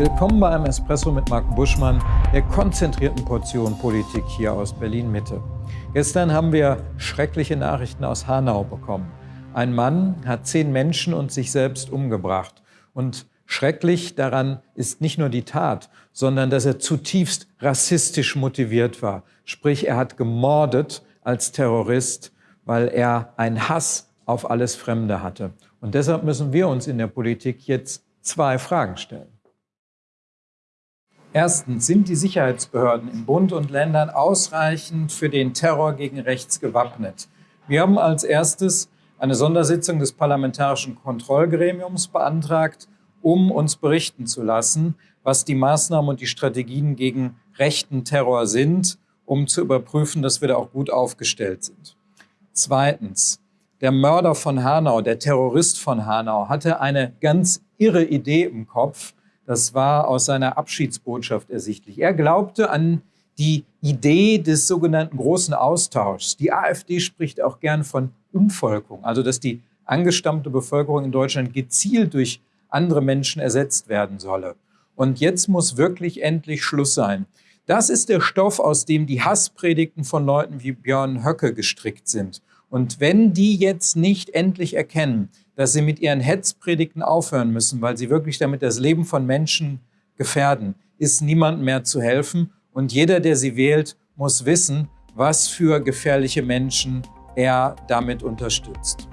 Willkommen bei einem Espresso mit Marc Buschmann, der konzentrierten Portion Politik hier aus Berlin-Mitte. Gestern haben wir schreckliche Nachrichten aus Hanau bekommen. Ein Mann hat zehn Menschen und sich selbst umgebracht. Und schrecklich daran ist nicht nur die Tat, sondern dass er zutiefst rassistisch motiviert war. Sprich, er hat gemordet als Terrorist, weil er einen Hass auf alles Fremde hatte. Und deshalb müssen wir uns in der Politik jetzt zwei Fragen stellen. Erstens, sind die Sicherheitsbehörden in Bund und Ländern ausreichend für den Terror gegen rechts gewappnet? Wir haben als erstes eine Sondersitzung des Parlamentarischen Kontrollgremiums beantragt, um uns berichten zu lassen, was die Maßnahmen und die Strategien gegen rechten Terror sind, um zu überprüfen, dass wir da auch gut aufgestellt sind. Zweitens, der Mörder von Hanau, der Terrorist von Hanau, hatte eine ganz irre Idee im Kopf, das war aus seiner Abschiedsbotschaft ersichtlich. Er glaubte an die Idee des sogenannten großen Austauschs. Die AfD spricht auch gern von Umvolkung, also dass die angestammte Bevölkerung in Deutschland gezielt durch andere Menschen ersetzt werden solle. Und jetzt muss wirklich endlich Schluss sein. Das ist der Stoff, aus dem die Hasspredigten von Leuten wie Björn Höcke gestrickt sind. Und wenn die jetzt nicht endlich erkennen, dass sie mit ihren Hetzpredigten aufhören müssen, weil sie wirklich damit das Leben von Menschen gefährden, ist niemand mehr zu helfen. Und jeder, der sie wählt, muss wissen, was für gefährliche Menschen er damit unterstützt.